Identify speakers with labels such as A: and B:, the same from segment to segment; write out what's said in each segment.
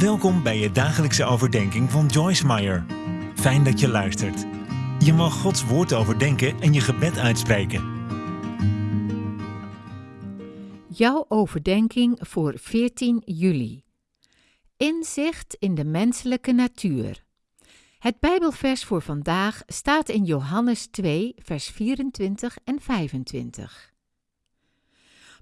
A: Welkom bij je dagelijkse overdenking van Joyce Meyer. Fijn dat je luistert. Je mag Gods woord overdenken en je gebed uitspreken.
B: Jouw overdenking voor 14 juli. Inzicht in de menselijke natuur. Het Bijbelvers voor vandaag staat in Johannes 2, vers 24 en 25.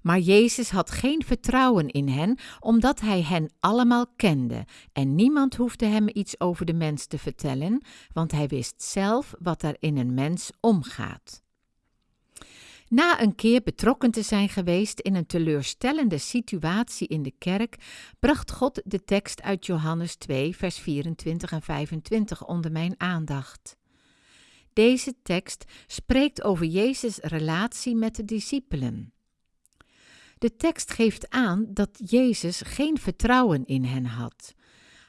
B: Maar Jezus had geen vertrouwen in hen, omdat hij hen allemaal kende en niemand hoefde hem iets over de mens te vertellen, want hij wist zelf wat er in een mens omgaat. Na een keer betrokken te zijn geweest in een teleurstellende situatie in de kerk, bracht God de tekst uit Johannes 2, vers 24 en 25 onder mijn aandacht. Deze tekst spreekt over Jezus' relatie met de discipelen. De tekst geeft aan dat Jezus geen vertrouwen in hen had.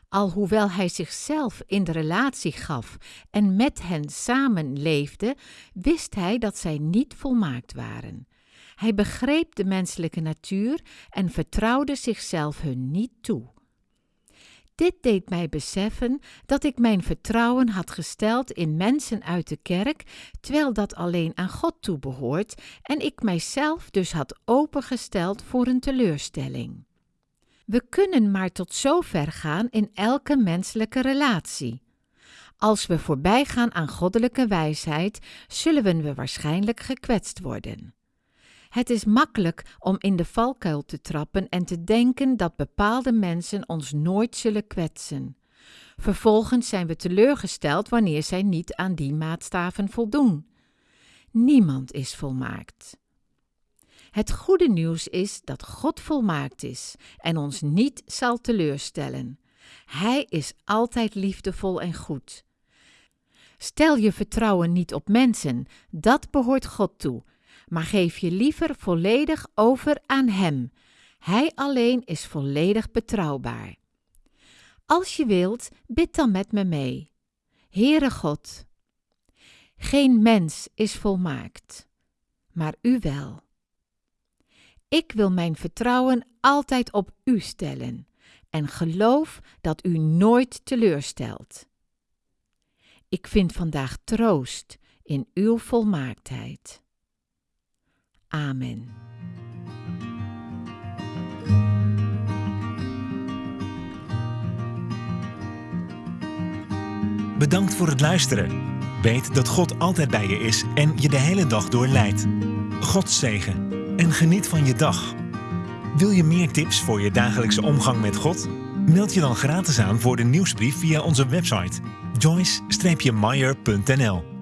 B: Alhoewel hij zichzelf in de relatie gaf en met hen samenleefde, wist hij dat zij niet volmaakt waren. Hij begreep de menselijke natuur en vertrouwde zichzelf hun niet toe. Dit deed mij beseffen dat ik mijn vertrouwen had gesteld in mensen uit de kerk, terwijl dat alleen aan God toebehoort en ik mijzelf dus had opengesteld voor een teleurstelling. We kunnen maar tot zover gaan in elke menselijke relatie. Als we voorbij gaan aan goddelijke wijsheid, zullen we waarschijnlijk gekwetst worden. Het is makkelijk om in de valkuil te trappen en te denken dat bepaalde mensen ons nooit zullen kwetsen. Vervolgens zijn we teleurgesteld wanneer zij niet aan die maatstaven voldoen. Niemand is volmaakt. Het goede nieuws is dat God volmaakt is en ons niet zal teleurstellen. Hij is altijd liefdevol en goed. Stel je vertrouwen niet op mensen, dat behoort God toe maar geef je liever volledig over aan Hem. Hij alleen is volledig betrouwbaar. Als je wilt, bid dan met me mee. Heere God, geen mens is volmaakt, maar U wel. Ik wil mijn vertrouwen altijd op U stellen en geloof dat U nooit teleurstelt. Ik vind vandaag troost in Uw volmaaktheid. Amen.
A: Bedankt voor het luisteren. Weet dat God altijd bij je is en je de hele dag door leidt. God zegen en geniet van je dag. Wil je meer tips voor je dagelijkse omgang met God? Meld je dan gratis aan voor de nieuwsbrief via onze website joyce-meyer.nl